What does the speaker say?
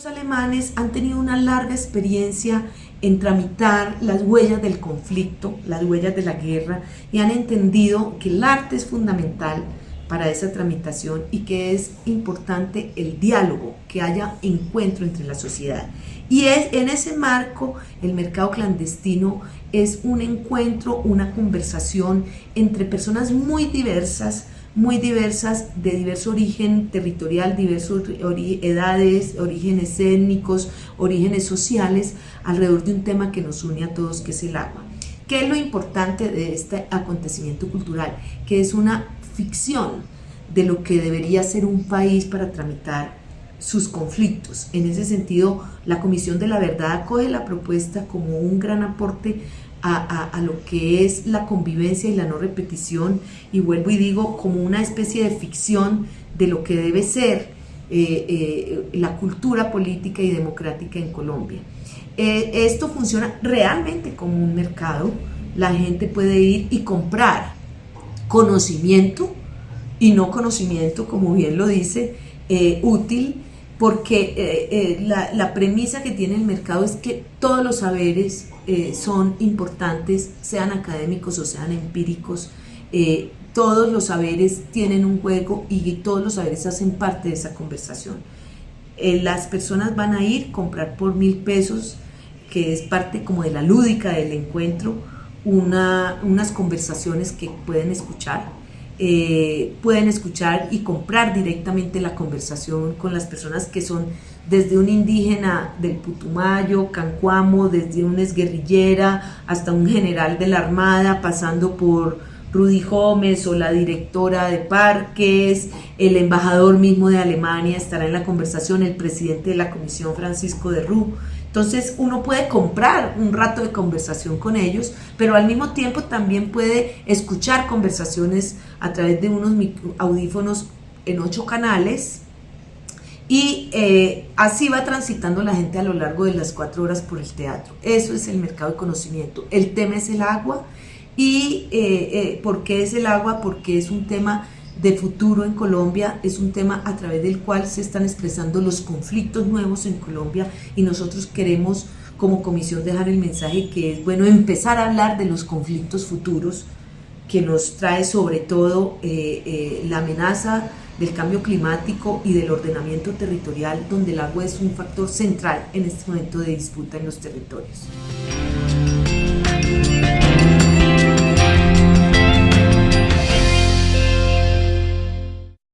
Los alemanes han tenido una larga experiencia en tramitar las huellas del conflicto, las huellas de la guerra, y han entendido que el arte es fundamental para esa tramitación y que es importante el diálogo, que haya encuentro entre la sociedad. Y es, en ese marco, el mercado clandestino es un encuentro, una conversación entre personas muy diversas, muy diversas, de diverso origen territorial, diversas edades, orígenes étnicos, orígenes sociales, alrededor de un tema que nos une a todos, que es el agua. ¿Qué es lo importante de este acontecimiento cultural? Que es una ficción de lo que debería ser un país para tramitar sus conflictos. En ese sentido, la Comisión de la Verdad acoge la propuesta como un gran aporte a, lo que es la convivencia y la no repetición y vuelvo y digo como una especie de ficción de lo que debe ser eh, eh, la cultura política y democrática en Colombia. Eh, esto funciona realmente como un mercado, la gente puede ir y comprar conocimiento y no conocimiento, como bien lo dice, útil, porque la, la premisa que tiene el mercado es que todos los saberes eh, son importantes, sean académicos o sean empíricos. Eh, todos los saberes tienen un juego y todos los saberes hacen parte de esa conversación. Eh, las personas van a ir, comprar por mil pesos, que es parte como de la lúdica del encuentro, una, unas conversaciones que pueden escuchar, pueden escuchar y comprar directamente la conversación con las personas que son desde un indígena del Putumayo, Cancuamo, desde un exguerrillera hasta un general de la Armada, pasando por Rudy Gómez o la directora de parques, el embajador mismo de Alemania estará en la conversación, el presidente de la comisión Francisco de Rú. Entonces uno puede comprar un rato de conversación con ellos, pero al mismo tiempo también puede escuchar conversaciones a través de unos audífonos en ocho canales, y eh, así va transitando la gente a lo largo de las cuatro horas por el teatro. Eso es el mercado de conocimiento. El tema es el agua. ¿Y eh, eh, por qué es el agua? Porque es un tema de futuro en Colombia, es un tema a través del cual se están expresando los conflictos nuevos en Colombia y nosotros queremos como comisión dejar el mensaje que es bueno empezar a hablar de los conflictos futuros que nos trae sobre todo la amenaza del cambio climático y del ordenamiento territorial, donde el agua es un factor central en este momento de disputa en los territorios.